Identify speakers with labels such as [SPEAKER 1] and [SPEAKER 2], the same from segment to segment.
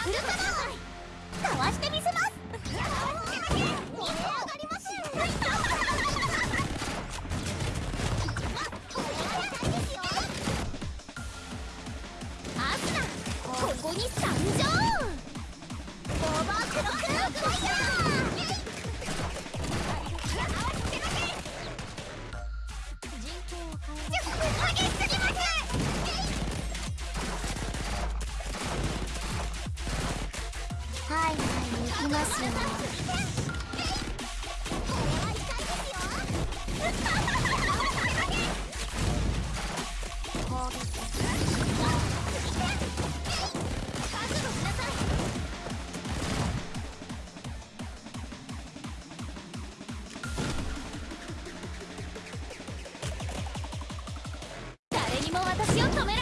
[SPEAKER 1] かわしてみきます。よ誰にも私を止める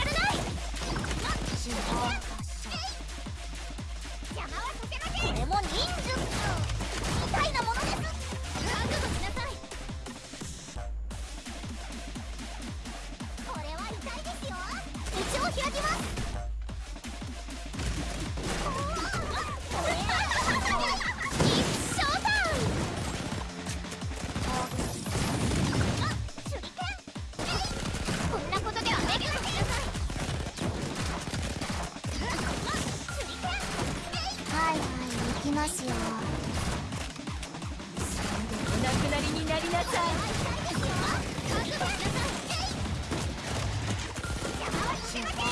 [SPEAKER 1] きますよ。
[SPEAKER 2] お亡くなりになりなさい
[SPEAKER 1] しなさい。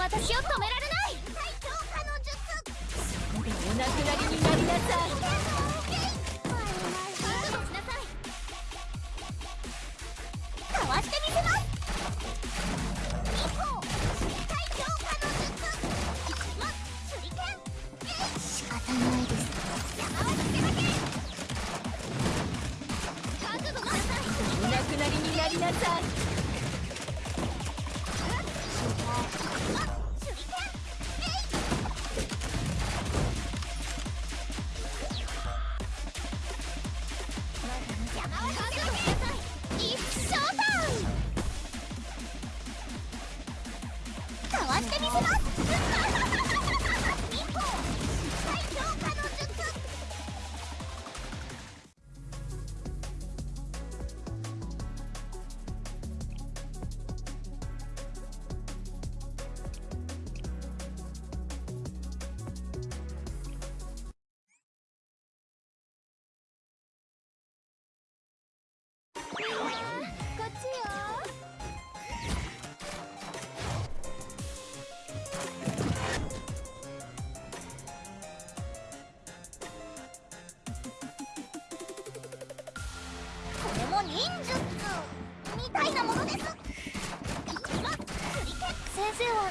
[SPEAKER 1] 私を止められない。最強化の術そこで
[SPEAKER 2] お亡く。なりになりなさい
[SPEAKER 1] な
[SPEAKER 2] りになりなさい。
[SPEAKER 1] I'll have to 忍術みたいなものです。先生は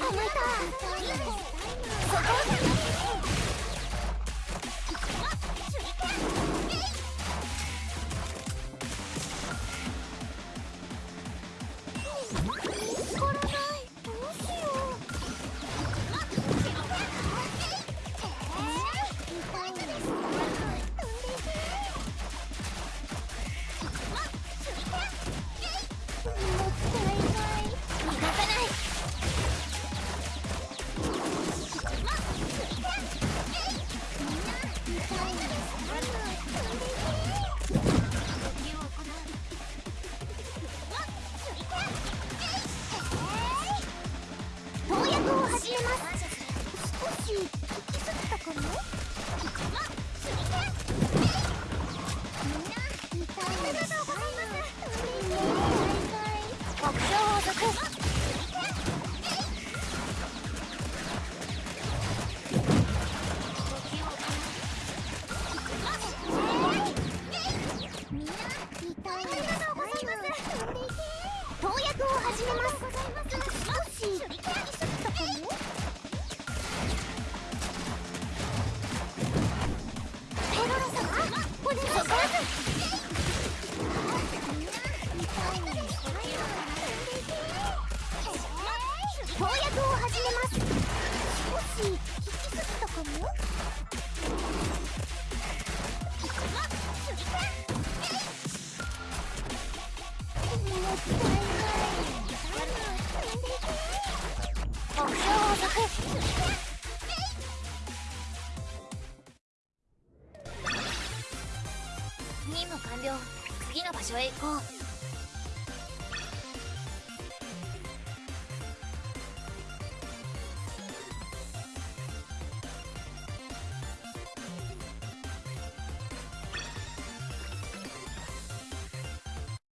[SPEAKER 1] た。またそことうやざを投薬を始めます。
[SPEAKER 3] 任務完了次の場所へ行こう。